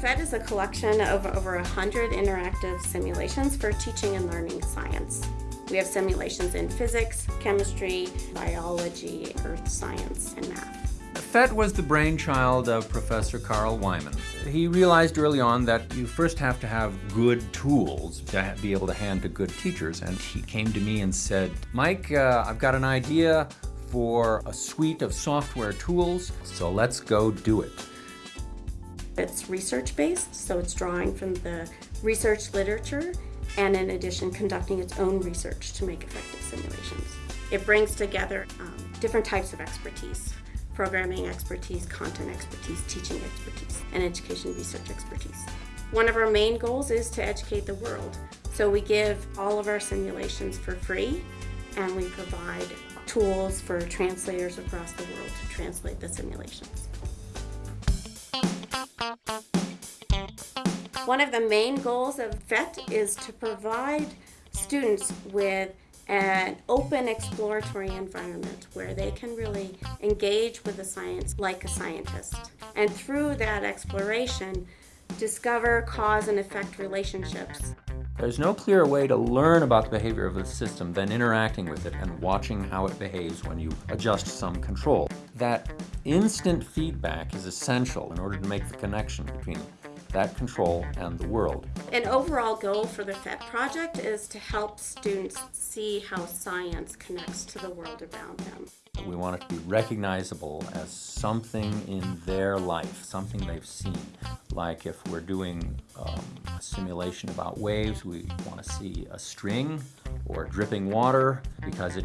PhET is a collection of over 100 interactive simulations for teaching and learning science. We have simulations in physics, chemistry, biology, earth science, and math. PhET was the brainchild of Professor Carl Wieman. He realized early on that you first have to have good tools to be able to hand to good teachers. And he came to me and said, Mike, uh, I've got an idea for a suite of software tools, so let's go do it. It's research-based, so it's drawing from the research literature and in addition conducting its own research to make effective simulations. It brings together um, different types of expertise programming expertise, content expertise, teaching expertise, and education research expertise. One of our main goals is to educate the world. So we give all of our simulations for free and we provide tools for translators across the world to translate the simulations. One of the main goals of PhET is to provide students with an open exploratory environment where they can really engage with the science like a scientist. And through that exploration, discover cause and effect relationships. There's no clearer way to learn about the behavior of the system than interacting with it and watching how it behaves when you adjust some control. That instant feedback is essential in order to make the connection between that control and the world. An overall goal for the PhET project is to help students see how science connects to the world around them. We want it to be recognizable as something in their life, something they've seen. Like if we're doing um, a simulation about waves, we want to see a string or dripping water because it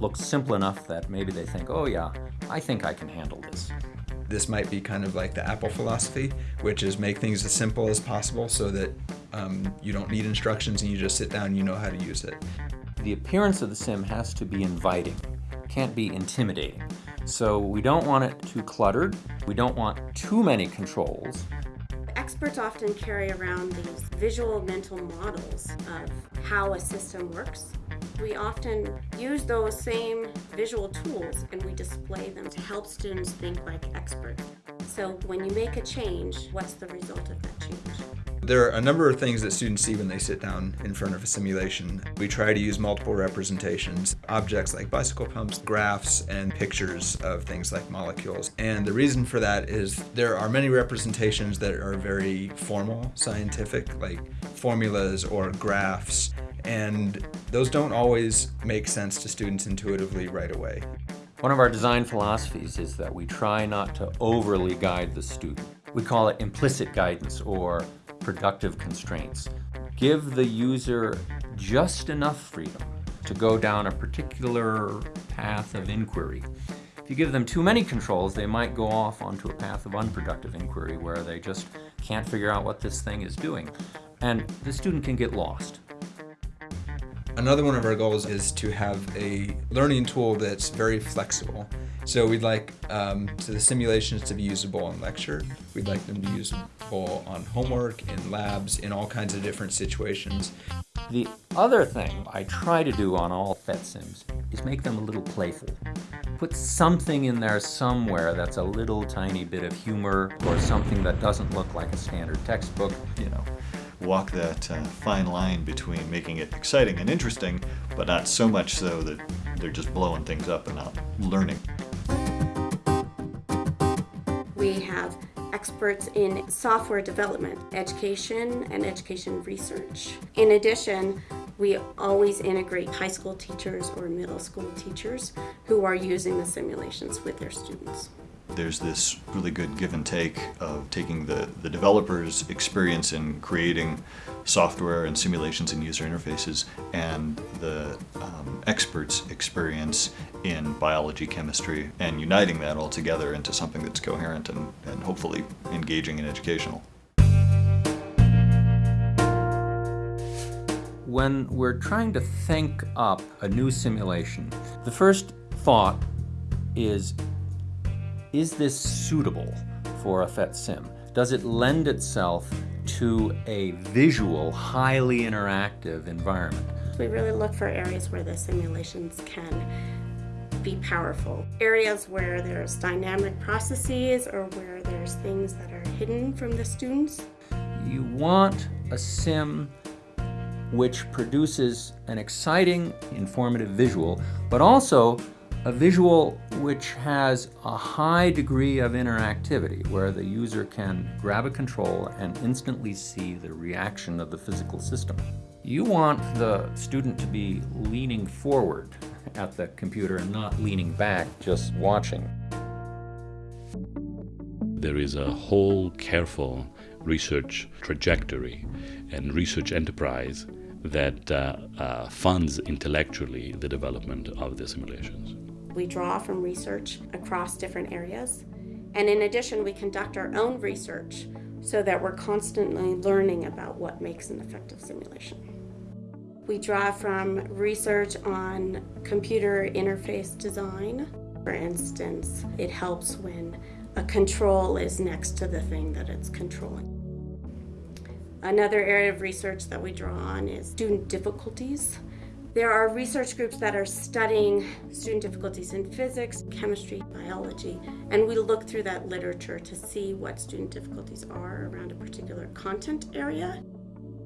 looks simple enough that maybe they think, oh yeah, I think I can handle this. This might be kind of like the Apple philosophy, which is make things as simple as possible so that um, you don't need instructions and you just sit down and you know how to use it. The appearance of the sim has to be inviting, can't be intimidating. So we don't want it too cluttered, we don't want too many controls. Experts often carry around these visual mental models of how a system works we often use those same visual tools and we display them to help students think like experts. So when you make a change, what's the result of that change? There are a number of things that students see when they sit down in front of a simulation. We try to use multiple representations, objects like bicycle pumps, graphs, and pictures of things like molecules. And the reason for that is there are many representations that are very formal, scientific, like formulas or graphs, and those don't always make sense to students intuitively right away. One of our design philosophies is that we try not to overly guide the student. We call it implicit guidance or productive constraints. Give the user just enough freedom to go down a particular path of inquiry. If you give them too many controls, they might go off onto a path of unproductive inquiry where they just can't figure out what this thing is doing. And the student can get lost. Another one of our goals is to have a learning tool that's very flexible. So we'd like um, so the simulations to be usable in lecture. We'd like them to be usable on homework, in labs, in all kinds of different situations. The other thing I try to do on all PhET sims is make them a little playful. Put something in there somewhere that's a little tiny bit of humor or something that doesn't look like a standard textbook, you know walk that uh, fine line between making it exciting and interesting, but not so much so that they're just blowing things up and not learning. We have experts in software development, education, and education research. In addition, we always integrate high school teachers or middle school teachers who are using the simulations with their students there's this really good give and take of taking the, the developer's experience in creating software and simulations and user interfaces and the um, expert's experience in biology, chemistry, and uniting that all together into something that's coherent and, and hopefully engaging and educational. When we're trying to think up a new simulation, the first thought is is this suitable for a PhET sim? Does it lend itself to a visual, highly interactive environment? We really look for areas where the simulations can be powerful. Areas where there's dynamic processes or where there's things that are hidden from the students. You want a sim which produces an exciting, informative visual, but also a visual which has a high degree of interactivity, where the user can grab a control and instantly see the reaction of the physical system. You want the student to be leaning forward at the computer and not leaning back, just watching. There is a whole careful research trajectory and research enterprise that uh, uh, funds intellectually the development of the simulations. We draw from research across different areas. And in addition, we conduct our own research so that we're constantly learning about what makes an effective simulation. We draw from research on computer interface design. For instance, it helps when a control is next to the thing that it's controlling. Another area of research that we draw on is student difficulties. There are research groups that are studying student difficulties in physics, chemistry, biology, and we look through that literature to see what student difficulties are around a particular content area.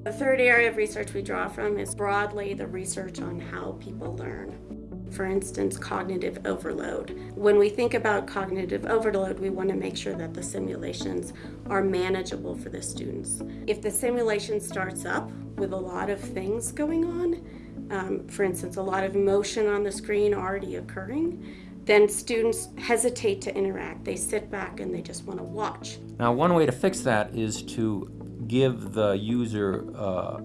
The third area of research we draw from is broadly the research on how people learn. For instance, cognitive overload. When we think about cognitive overload, we want to make sure that the simulations are manageable for the students. If the simulation starts up with a lot of things going on, um, for instance, a lot of motion on the screen already occurring, then students hesitate to interact. They sit back and they just want to watch. Now, one way to fix that is to give the user uh,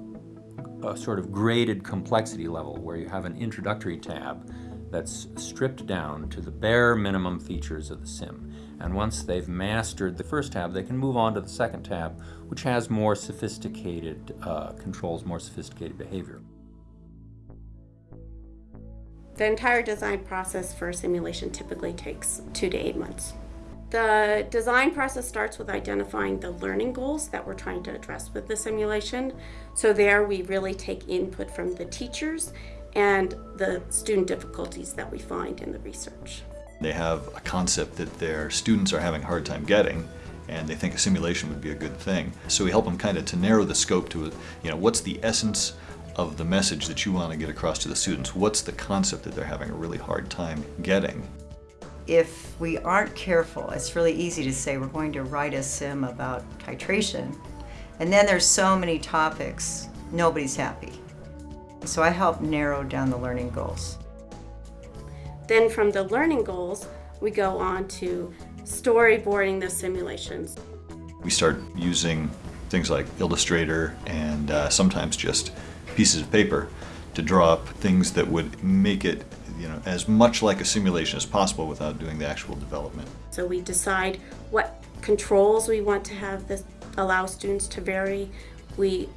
a sort of graded complexity level where you have an introductory tab that's stripped down to the bare minimum features of the sim. And once they've mastered the first tab, they can move on to the second tab, which has more sophisticated uh, controls, more sophisticated behavior. The entire design process for a simulation typically takes two to eight months. The design process starts with identifying the learning goals that we're trying to address with the simulation. So there we really take input from the teachers and the student difficulties that we find in the research. They have a concept that their students are having a hard time getting and they think a simulation would be a good thing. So we help them kind of to narrow the scope to, you know, what's the essence of the message that you want to get across to the students? What's the concept that they're having a really hard time getting? If we aren't careful, it's really easy to say we're going to write a sim about titration, and then there's so many topics, nobody's happy. So I help narrow down the learning goals. Then from the learning goals, we go on to storyboarding the simulations. We start using things like Illustrator and uh, sometimes just pieces of paper to draw up things that would make it you know, as much like a simulation as possible without doing the actual development. So we decide what controls we want to have this allow students to vary. We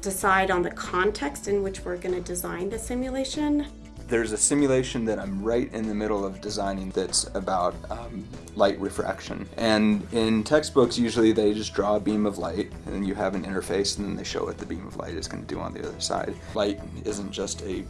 decide on the context in which we're going to design the simulation. There's a simulation that I'm right in the middle of designing that's about um, light refraction. And in textbooks, usually they just draw a beam of light, and you have an interface, and then they show what the beam of light is going to do on the other side. Light isn't just a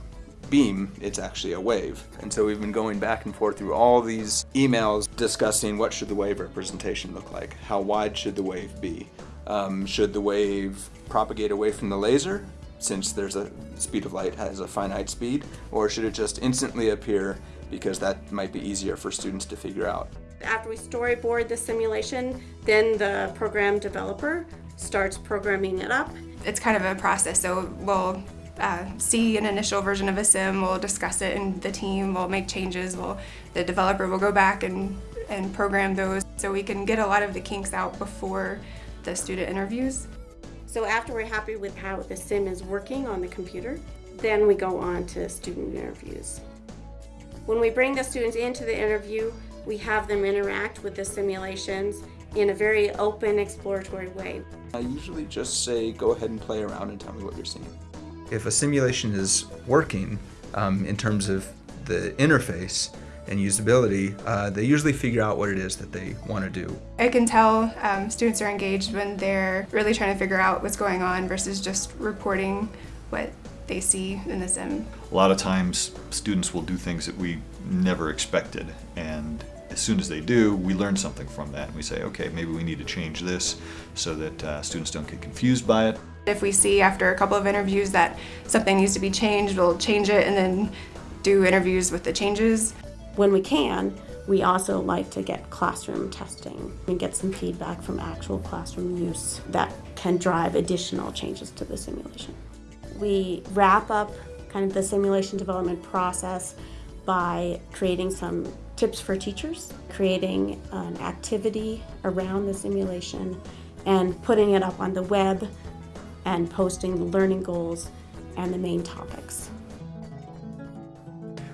beam, it's actually a wave. And so we've been going back and forth through all these emails discussing what should the wave representation look like? How wide should the wave be? Um, should the wave propagate away from the laser? Since there's a speed of light has a finite speed, or should it just instantly appear because that might be easier for students to figure out? After we storyboard the simulation, then the program developer starts programming it up. It's kind of a process, so we'll uh, see an initial version of a sim, we'll discuss it in the team, we'll make changes, we'll, the developer will go back and, and program those so we can get a lot of the kinks out before the student interviews. So after we're happy with how the sim is working on the computer, then we go on to student interviews. When we bring the students into the interview, we have them interact with the simulations in a very open, exploratory way. I usually just say, go ahead and play around and tell me what you're seeing. If a simulation is working um, in terms of the interface, and usability, uh, they usually figure out what it is that they want to do. I can tell um, students are engaged when they're really trying to figure out what's going on versus just reporting what they see in the sim. A lot of times, students will do things that we never expected, and as soon as they do, we learn something from that. And we say, okay, maybe we need to change this so that uh, students don't get confused by it. If we see after a couple of interviews that something needs to be changed, we'll change it and then do interviews with the changes. When we can, we also like to get classroom testing and get some feedback from actual classroom use that can drive additional changes to the simulation. We wrap up kind of the simulation development process by creating some tips for teachers, creating an activity around the simulation, and putting it up on the web and posting the learning goals and the main topics.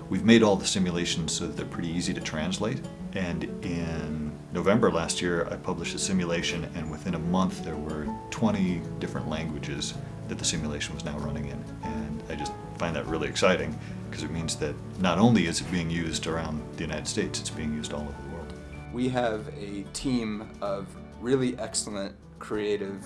We've made all the simulations so that they're pretty easy to translate. And in November last year, I published a simulation, and within a month, there were 20 different languages that the simulation was now running in. And I just find that really exciting because it means that not only is it being used around the United States, it's being used all over the world. We have a team of really excellent, creative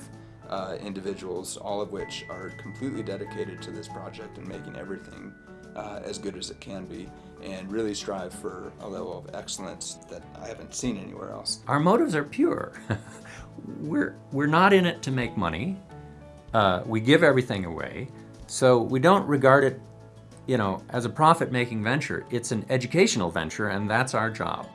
uh, individuals, all of which are completely dedicated to this project and making everything uh, as good as it can be and really strive for a level of excellence that I haven't seen anywhere else. Our motives are pure. we're, we're not in it to make money. Uh, we give everything away. So we don't regard it, you know, as a profit-making venture. It's an educational venture and that's our job.